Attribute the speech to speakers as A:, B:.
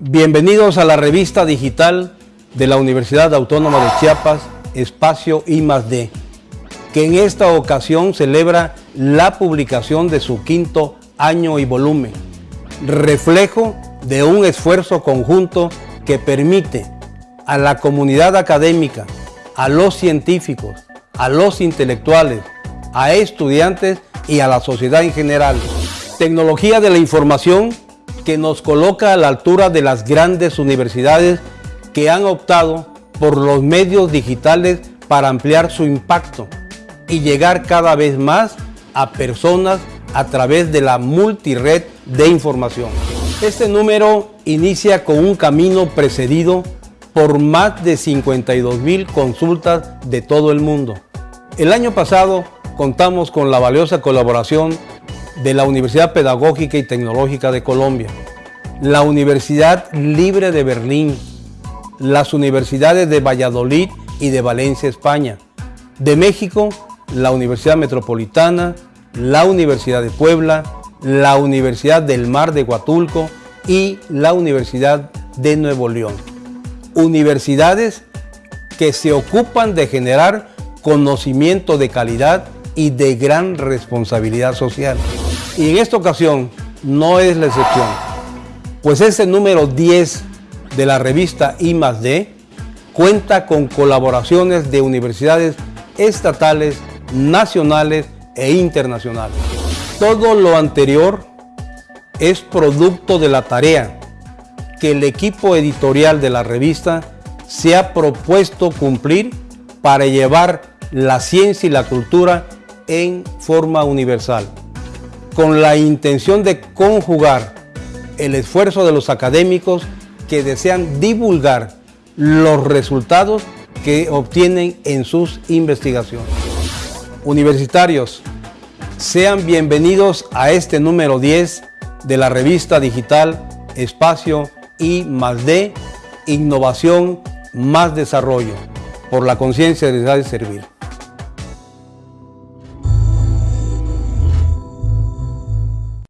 A: Bienvenidos a la revista digital de la Universidad Autónoma de Chiapas, Espacio I+D, que en esta ocasión celebra la publicación de su quinto año y volumen, reflejo de un esfuerzo conjunto que permite a la comunidad académica, a los científicos, a los intelectuales, a estudiantes y a la sociedad en general. Tecnología de la información que nos coloca a la altura de las grandes universidades que han optado por los medios digitales para ampliar su impacto y llegar cada vez más a personas a través de la multired de información. Este número inicia con un camino precedido por más de 52 mil consultas de todo el mundo. El año pasado contamos con la valiosa colaboración de la Universidad Pedagógica y Tecnológica de Colombia, la Universidad Libre de Berlín, las universidades de Valladolid y de Valencia, España. De México, la Universidad Metropolitana, la Universidad de Puebla, la Universidad del Mar de Huatulco y la Universidad de Nuevo León. Universidades que se ocupan de generar conocimiento de calidad y de gran responsabilidad social. Y en esta ocasión no es la excepción, pues ese número 10 de la revista I+D cuenta con colaboraciones de universidades estatales, nacionales e internacionales. Todo lo anterior es producto de la tarea que el equipo editorial de la revista se ha propuesto cumplir para llevar la ciencia y la cultura en forma universal, con la intención de conjugar el esfuerzo de los académicos que desean divulgar los resultados que obtienen en sus investigaciones. Universitarios, sean bienvenidos a este número 10 de la revista digital Espacio I más D, Innovación más Desarrollo, por la conciencia de servir.